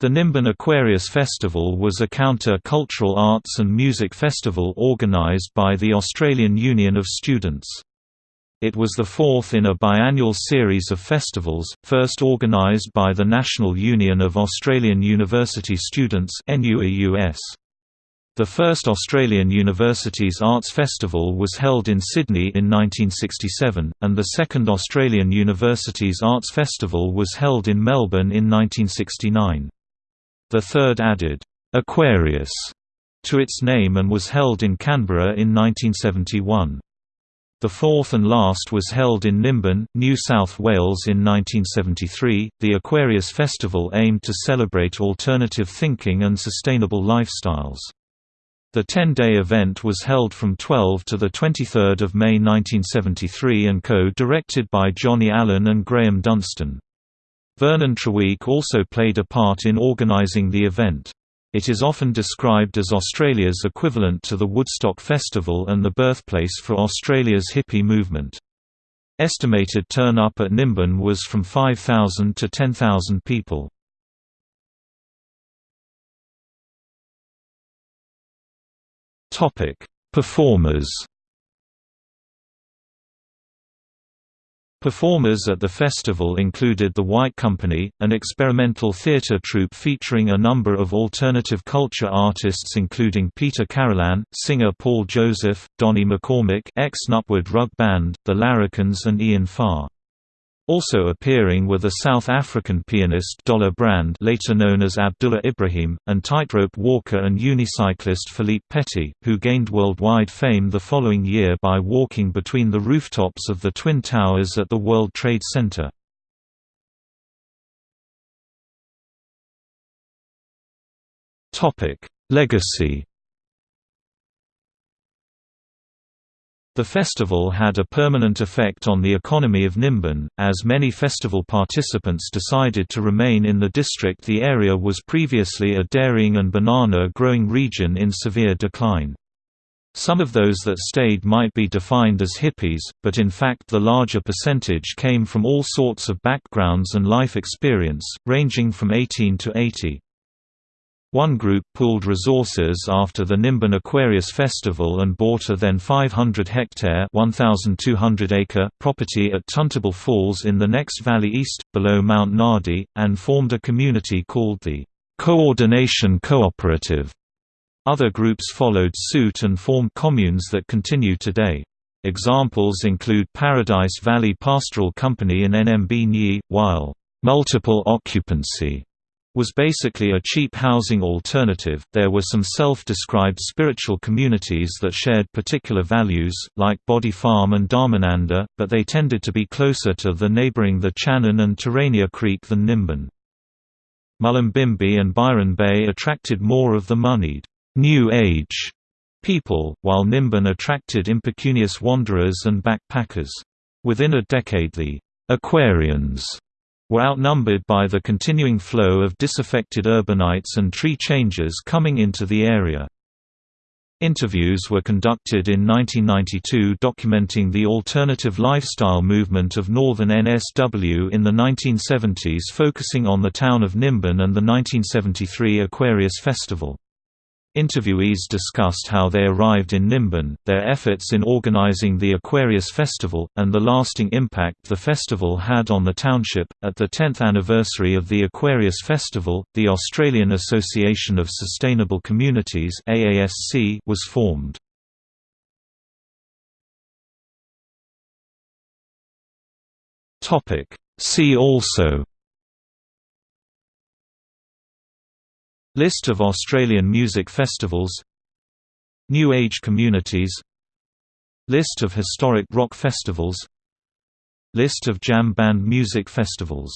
The Nimbin Aquarius Festival was a counter-cultural arts and music festival organised by the Australian Union of Students. It was the fourth in a biannual series of festivals, first organised by the National Union of Australian University Students The first Australian Universities Arts Festival was held in Sydney in 1967, and the second Australian Universities Arts Festival was held in Melbourne in 1969. The third added, "'Aquarius' to its name and was held in Canberra in 1971. The fourth and last was held in Nimbin, New South Wales in 1973. The Aquarius Festival aimed to celebrate alternative thinking and sustainable lifestyles. The 10-day event was held from 12 to the 23rd of May 1973 and co-directed by Johnny Allen and Graham Dunstan. Vernon Treweek also played a part in organising the event. It is often described as Australia's equivalent to the Woodstock Festival and the birthplace for Australia's hippie movement. Estimated turn-up at Nimbin was from 5,000 to 10,000 people. Performers Performers at the festival included The White Company, an experimental theatre troupe featuring a number of alternative culture artists including Peter Carolan, singer Paul Joseph, Donnie McCormick ex-Nutwood Rug Band, The Larrikins and Ian Farr. Also appearing were the South African pianist Dollar Brand later known as Abdullah Ibrahim, and tightrope walker and unicyclist Philippe Petit, who gained worldwide fame the following year by walking between the rooftops of the Twin Towers at the World Trade Center. Legacy The festival had a permanent effect on the economy of Nimbin, as many festival participants decided to remain in the district the area was previously a dairying and banana growing region in severe decline. Some of those that stayed might be defined as hippies, but in fact the larger percentage came from all sorts of backgrounds and life experience, ranging from 18 to 80. One group pooled resources after the Nimbin Aquarius Festival and bought a then 500-hectare (1,200-acre) property at Tuntable Falls in the next valley east, below Mount Nardi, and formed a community called the Coordination Cooperative. Other groups followed suit and formed communes that continue today. Examples include Paradise Valley Pastoral Company in NMB Nyi, while multiple occupancy was basically a cheap housing alternative. There were some self described spiritual communities that shared particular values, like Bodhi Farm and Dharmananda, but they tended to be closer to the neighbouring the Channon and Terania Creek than Nimbin. Mullumbimby and Byron Bay attracted more of the moneyed, New Age people, while Nimbin attracted impecunious wanderers and backpackers. Within a decade the Aquarians were outnumbered by the continuing flow of disaffected urbanites and tree changers coming into the area. Interviews were conducted in 1992 documenting the alternative lifestyle movement of northern NSW in the 1970s focusing on the town of Nimbin and the 1973 Aquarius Festival. Interviewees discussed how they arrived in Nimbin, their efforts in organizing the Aquarius Festival, and the lasting impact the festival had on the township. At the 10th anniversary of the Aquarius Festival, the Australian Association of Sustainable Communities (AASC) was formed. Topic: See also List of Australian music festivals. New Age communities. List of historic rock festivals. List of jam band music festivals